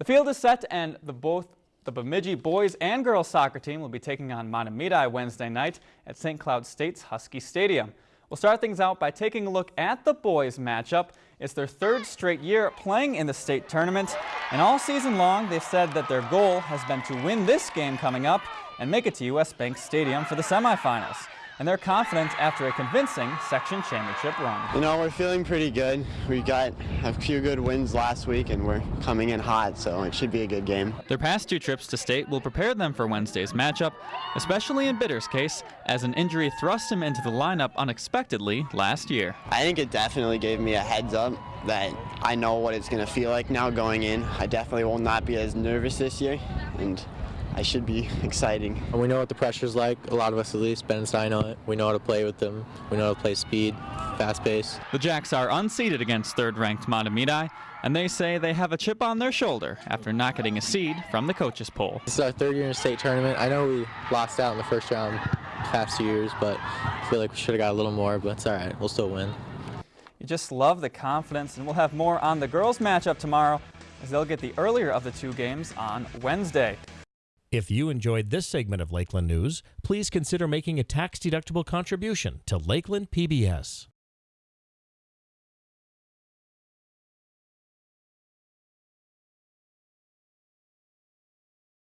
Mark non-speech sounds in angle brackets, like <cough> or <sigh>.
The field is set and the both the Bemidji boys and girls soccer team will be taking on Mahtomedi Wednesday night at St. Cloud State's Husky Stadium. We'll start things out by taking a look at the boys matchup. It's their third straight year playing in the state tournament, and all season long they've said that their goal has been to win this game coming up and make it to U.S. Bank Stadium for the semifinals and they're confident after a convincing section championship run. You know, we're feeling pretty good. We got a few good wins last week, and we're coming in hot, so it should be a good game. Their past two trips to state will prepare them for Wednesday's matchup, especially in Bitter's case, as an injury thrust him into the lineup unexpectedly last year. I think it definitely gave me a heads up that I know what it's going to feel like now going in. I definitely will not be as nervous this year, and I should be <laughs> exciting. We know what the pressure's like, a lot of us at least, Ben and I know it. We know how to play with them. We know how to play speed, fast pace. The Jacks are unseeded against third-ranked Mahtomedi, and they say they have a chip on their shoulder after not getting a seed from the coaches poll. This is our third year in a state tournament. I know we lost out in the first round past two years, but I feel like we should have got a little more, but it's all right. We'll still win. You just love the confidence, and we'll have more on the girls' matchup tomorrow as they'll get the earlier of the two games on Wednesday. If you enjoyed this segment of Lakeland News, please consider making a tax-deductible contribution to Lakeland PBS.